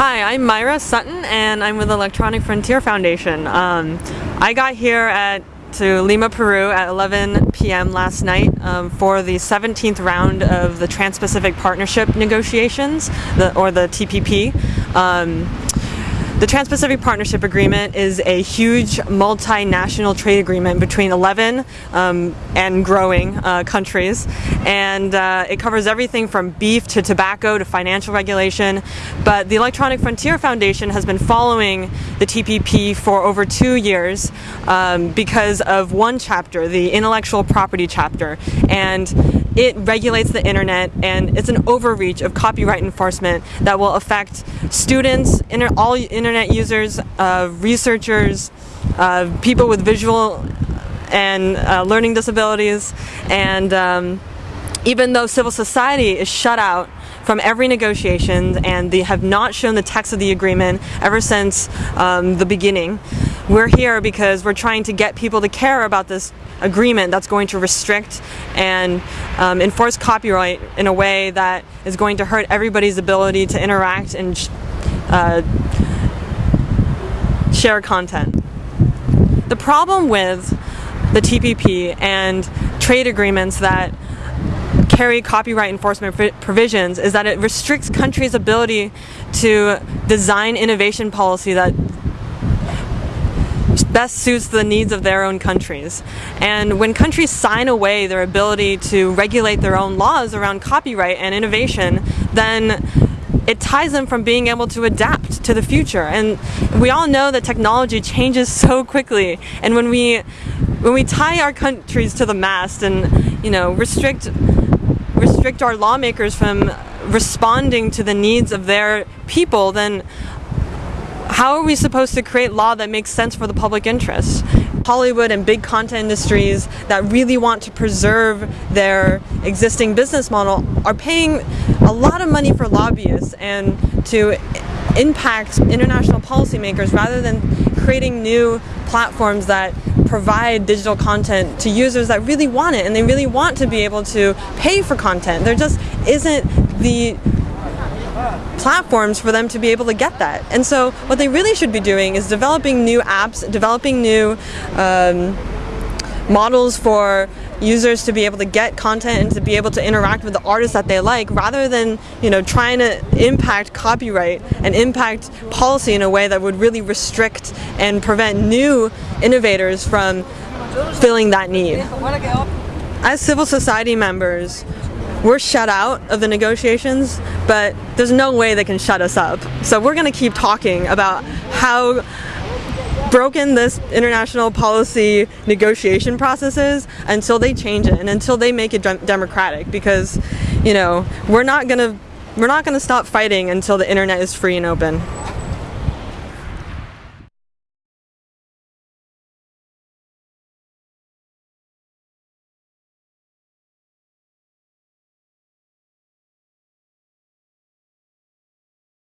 Hi, I'm Maira Sutton and I'm with Electronic Frontier Foundation. Um, I got here at to Lima, Peru at 11 p.m. last night um, for the 17th round of the Trans-Pacific Partnership negotiations, the, or the TPP. Um, the Trans-Pacific Partnership Agreement is a huge multinational trade agreement between 11 um, and growing uh, countries. And uh, it covers everything from beef to tobacco to financial regulation. But the Electronic Frontier Foundation has been following the TPP for over two years um, because of one chapter, the intellectual property chapter. And it regulates the internet and it's an overreach of copyright enforcement that will affect students, inter all internet users, uh, researchers, uh, people with visual and uh, learning disabilities, and um, even though civil society is shut out from every negotiation and they have not shown the text of the agreement ever since um, the beginning. We're here because we're trying to get people to care about this agreement that's going to restrict and um, enforce copyright in a way that is going to hurt everybody's ability to interact and uh, share content. The problem with the TPP and trade agreements that carry copyright enforcement provisions is that it restricts countries' ability to design innovation policy that best suits the needs of their own countries. And when countries sign away their ability to regulate their own laws around copyright and innovation, then it ties them from being able to adapt to the future. And we all know that technology changes so quickly. And when we when we tie our countries to the mast and you know restrict restrict our lawmakers from responding to the needs of their people, then how are we supposed to create law that makes sense for the public interest? Hollywood and big content industries that really want to preserve their existing business model are paying a lot of money for lobbyists and to impact international policymakers rather than creating new platforms that provide digital content to users that really want it and they really want to be able to pay for content. There just isn't the platforms for them to be able to get that. And so what they really should be doing is developing new apps, developing new um, models for users to be able to get content and to be able to interact with the artists that they like rather than you know trying to impact copyright and impact policy in a way that would really restrict and prevent new innovators from filling that need. As civil society members, we're shut out of the negotiations, but there's no way they can shut us up. So we're going to keep talking about how broken this international policy negotiation process is until they change it and until they make it democratic because you know we're not gonna we're not gonna stop fighting until the internet is free and open